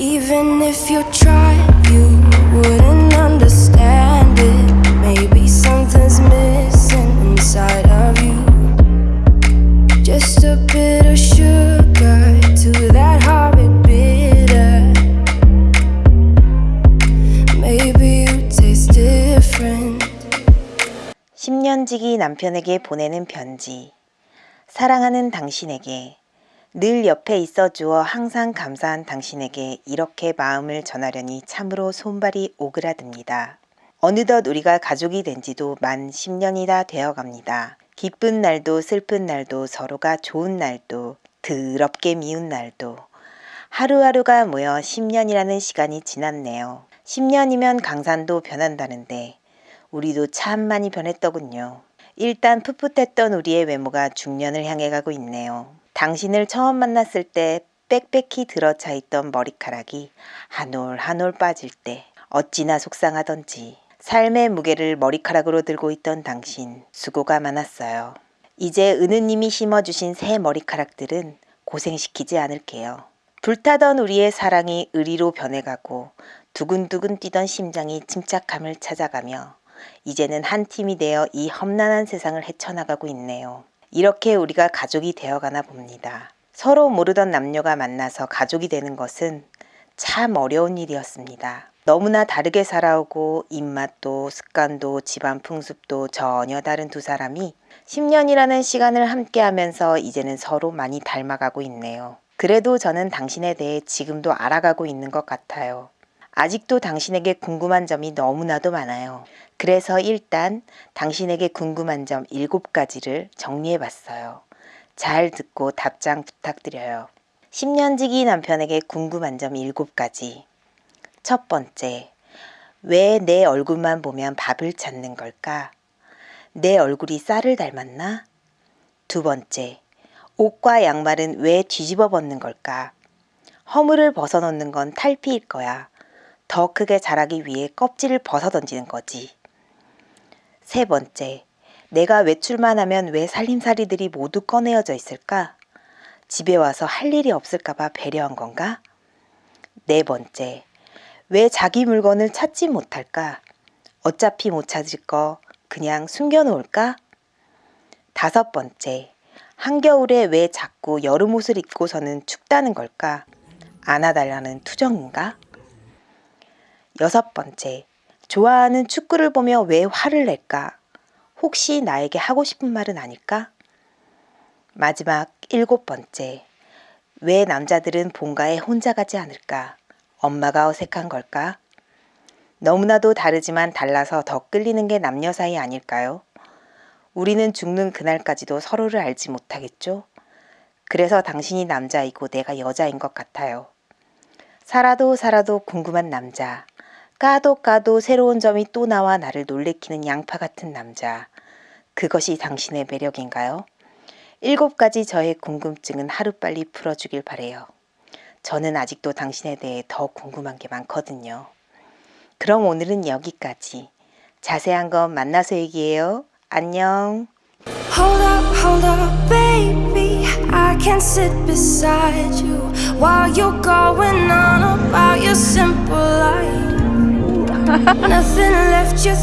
Even if you tried, you wouldn't understand it. Maybe something's missing inside of you. Just a bit of sugar to that horrid bitter. Maybe you taste different. 10년지기 남편에게 보내는 편지. 사랑하는 당신에게 늘 옆에 있어 주어 항상 감사한 당신에게 이렇게 마음을 전하려니 참으로 손발이 오그라듭니다. 어느덧 우리가 가족이 된 지도 만 10년이나 되어 갑니다. 기쁜 날도 슬픈 날도 서로가 좋은 날도 더럽게 미운 날도 하루하루가 모여 10년이라는 시간이 지났네요. 10년이면 강산도 변한다는데 우리도 참 많이 변했더군요. 일단 풋풋했던 우리의 외모가 중년을 향해 가고 있네요. 당신을 처음 만났을 때 빽빽히 들어차 있던 머리카락이 한 올 한 올 빠질 때 어찌나 속상하던지 삶의 무게를 머리카락으로 들고 있던 당신 수고가 많았어요. 이제 은우님이 심어주신 새 머리카락들은 고생시키지 않을게요. 불타던 우리의 사랑이 의리로 변해가고 두근두근 뛰던 심장이 침착함을 찾아가며 이제는 한 팀이 되어 이 험난한 세상을 헤쳐나가고 있네요. 이렇게 우리가 가족이 되어가나 봅니다. 서로 모르던 남녀가 만나서 가족이 되는 것은 참 어려운 일이었습니다. 너무나 다르게 살아오고 입맛도 습관도 집안 풍습도 전혀 다른 두 사람이 10년이라는 시간을 함께 하면서 이제는 서로 많이 닮아가고 있네요. 그래도 저는 당신에 대해 지금도 알아가고 있는 것 같아요. 아직도 당신에게 궁금한 점이 너무나도 많아요. 그래서 일단 당신에게 궁금한 점 7가지를 정리해 봤어요. 잘 듣고 답장 부탁드려요. 10년지기 남편에게 궁금한 점 7가지. 첫 번째, 왜 내 얼굴만 보면 밥을 찾는 걸까? 내 얼굴이 쌀을 닮았나? 두 번째, 옷과 양말은 왜 뒤집어 벗는 걸까? 허물을 벗어놓는 건 탈피일 거야. 더 크게 자라기 위해 껍질을 벗어 던지는 거지. 세 번째, 내가 외출만 하면 왜 살림살이들이 모두 꺼내어져 있을까? 집에 와서 할 일이 없을까봐 배려한 건가? 네 번째, 왜 자기 물건을 찾지 못할까? 어차피 못 찾을 거 그냥 숨겨놓을까? 다섯 번째, 한겨울에 왜 자꾸 여름 옷을 입고서는 춥다는 걸까? 안아달라는 투정인가? 여섯 번째, 좋아하는 축구를 보며 왜 화를 낼까? 혹시 나에게 하고 싶은 말은 아닐까? 마지막 일곱 번째, 왜 남자들은 본가에 혼자 가지 않을까? 엄마가 어색한 걸까? 너무나도 다르지만 달라서 더 끌리는 게 남녀 사이 아닐까요? 우리는 죽는 그날까지도 서로를 알지 못하겠죠? 그래서 당신이 남자이고 내가 여자인 것 같아요. 살아도 살아도 궁금한 남자. 까도 까도 새로운 점이 또 나와 나를 놀래키는 양파 같은 남자. 그것이 당신의 매력인가요? 일곱 가지 저의 궁금증은 하루빨리 풀어주길 바래요. 저는 아직도 당신에 대해 더 궁금한 게 많거든요. 그럼 오늘은 여기까지. 자세한 건 만나서 얘기해요. 안녕. Hold up, hold up, baby. I can sit beside you while you're going on about your simple life. Nothing left you